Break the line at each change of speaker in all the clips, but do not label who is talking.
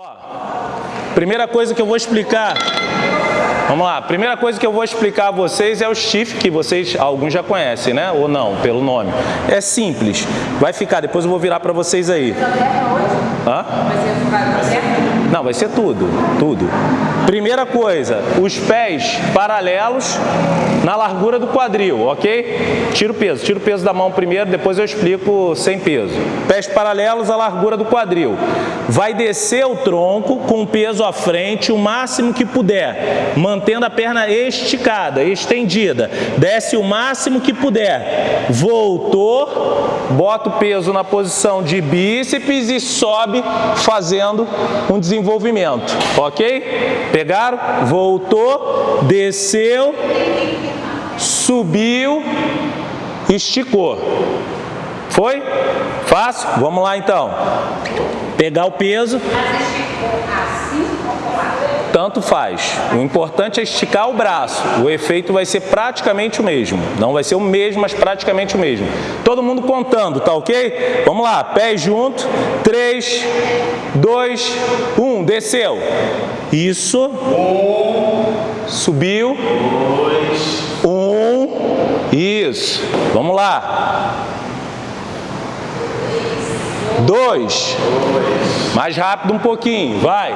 Ó, primeira coisa que eu vou explicar, vamos lá, primeira coisa que eu vou explicar a vocês é o shift, que vocês, alguns já conhecem, né? Ou não, pelo nome. É simples, vai ficar, depois eu vou virar para vocês aí. Hã? Não, vai ser tudo, tudo. Primeira coisa, os pés paralelos na largura do quadril, ok? Tira o peso, tira o peso da mão primeiro, depois eu explico sem peso. Pés paralelos à largura do quadril. Vai descer o tronco com o peso à frente o máximo que puder, mantendo a perna esticada, estendida. Desce o máximo que puder. Voltou, bota o peso na posição de bíceps e sobe fazendo um desenvolvimento desenvolvimento, ok? Pegaram? Voltou, desceu, subiu, esticou. Foi? Fácil? Vamos lá então. Pegar o peso. Mas esticou assim ou colado? tanto faz. O importante é esticar o braço, o efeito vai ser praticamente o mesmo. Não vai ser o mesmo, mas praticamente o mesmo. Todo mundo contando, tá ok? Vamos lá, pés junto, 3, 2, 1, desceu. Isso. Um. Subiu. Dois. Um. Isso. Vamos lá. 2. Dois. Mais rápido um pouquinho, vai.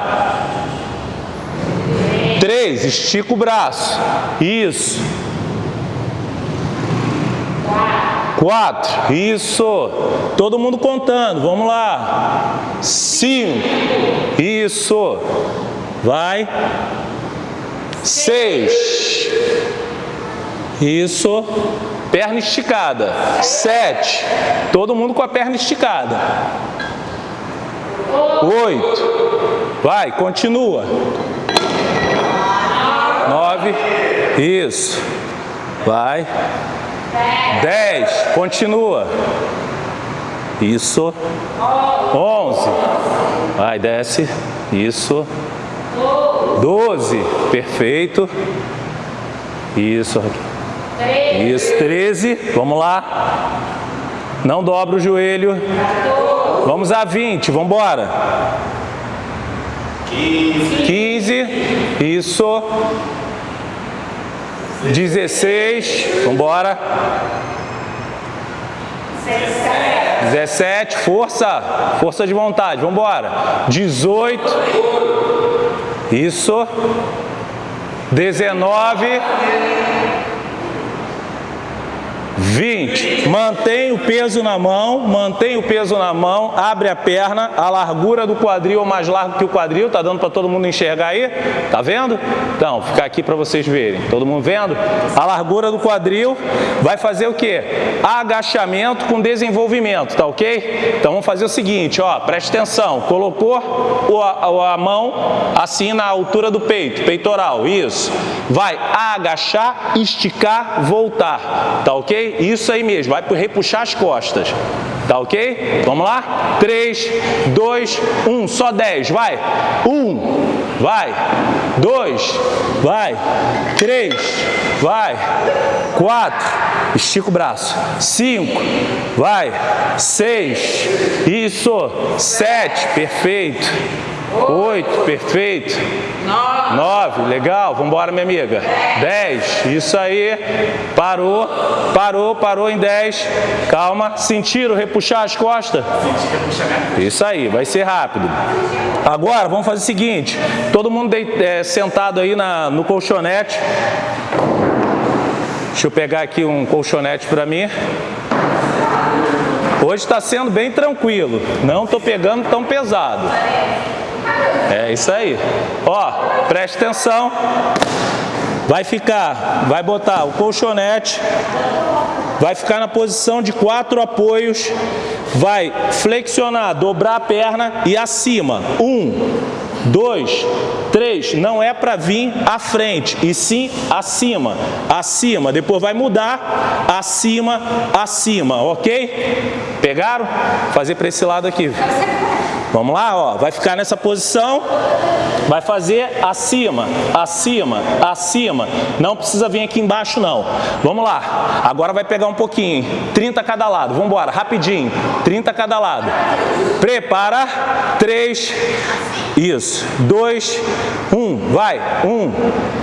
Três, estica o braço. Isso. Quatro, isso. Todo mundo contando, vamos lá. Cinco, isso. Vai. Seis, isso. Perna esticada. Sete, todo mundo com a perna esticada. Oito, vai, continua nove, isso, vai, dez, continua, isso, onze, vai, desce, isso, doze, perfeito, isso, isso, treze, vamos lá, não dobra o joelho, vamos a vinte, vamos embora, 15. isso, 16, vamos embora. 17, força, força de vontade, vamos embora. 18, isso. 19, 20. Mantém o peso na mão, mantém o peso na mão, abre a perna, a largura do quadril é mais largo que o quadril, tá dando para todo mundo enxergar aí? Tá vendo? Então, ficar aqui para vocês verem. Todo mundo vendo? A largura do quadril vai fazer o quê? Agachamento com desenvolvimento, tá ok? Então vamos fazer o seguinte, ó, preste atenção. Colocou a, a mão assim na altura do peito, peitoral, isso. Vai agachar, esticar, voltar, tá ok? Isso aí mesmo, vai repuxar as costas. Tá ok? Vamos lá? 3, 2, 1, só 10, vai. 1, vai. 2, vai. 3, vai. 4, estica o braço. 5, vai. 6, isso. 7, perfeito. 8, perfeito. 9, legal, vamos embora, minha amiga. 10, isso aí. Parou, parou, parou em 10. Calma, sentiram repuxar as costas? Isso aí, vai ser rápido. Agora, vamos fazer o seguinte, todo mundo de, é, sentado aí na, no colchonete. Deixa eu pegar aqui um colchonete para mim. Hoje está sendo bem tranquilo, não estou pegando tão pesado. É isso aí. Ó, preste atenção. Vai ficar, vai botar o colchonete, vai ficar na posição de quatro apoios, vai flexionar, dobrar a perna e acima. Um, dois, três. Não é para vir à frente, e sim acima, acima. Depois vai mudar, acima, acima, ok? Pegaram? Fazer para esse lado aqui. Vamos lá, ó, vai ficar nessa posição, vai fazer acima, acima, acima. Não precisa vir aqui embaixo não. Vamos lá. Agora vai pegar um pouquinho, 30 cada lado. Vamos embora, rapidinho. 30 cada lado. Prepara. 3 Isso. 2 1. Vai. 1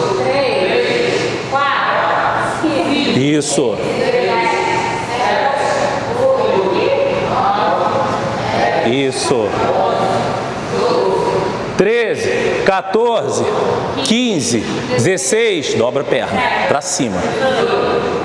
isso. Isso. 13, 14, 15, 16, dobra a perna para cima.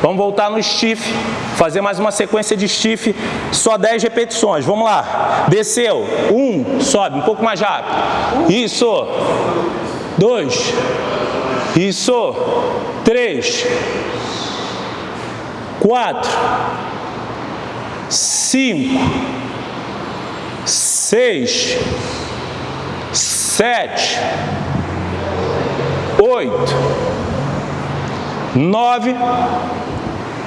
Vamos voltar no stiff, fazer mais uma sequência de stiff, só 10 repetições. Vamos lá. Desceu. Um, sobe, um pouco mais rápido. Isso. Dois. Isso. Três. Quatro. Cinco. Seis. Sete. Oito. Nove.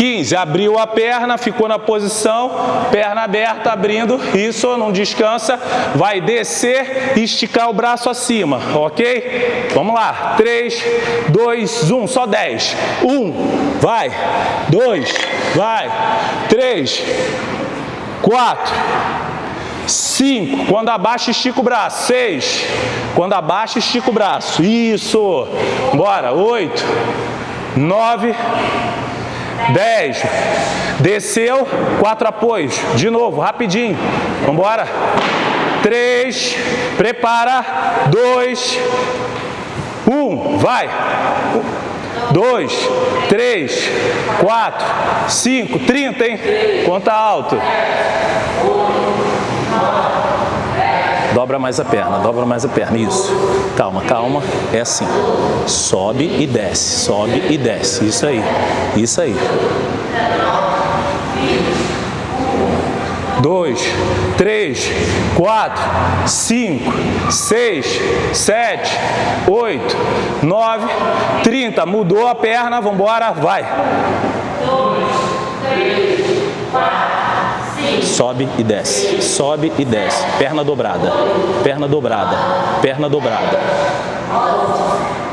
15, abriu a perna, ficou na posição, perna aberta, abrindo, isso, não descansa, vai descer e esticar o braço acima, ok? Vamos lá, 3, 2, 1, só 10, 1, vai, 2, vai, 3, 4, 5, quando abaixa, estica o braço. 6, quando abaixa, estica o braço. Isso. Bora. 8, 9, 10, 10. Desceu, 4 apoios. De novo, rapidinho. Vamos embora. 3, prepara. 2, 1, vai. 2, 3, 4, 5, 30, hein? Conta alto. 1, 2, 3, 4, 5, 30. Dobra mais a perna, dobra mais a perna, isso. Calma, calma, é assim. Sobe e desce, sobe e desce, isso aí, isso aí. dois, três, quatro, cinco, seis, sete, oito, nove, trinta. Mudou a perna, vamos embora, vai. dois, três, quatro sobe e desce, sobe e desce, perna dobrada, perna dobrada, perna dobrada.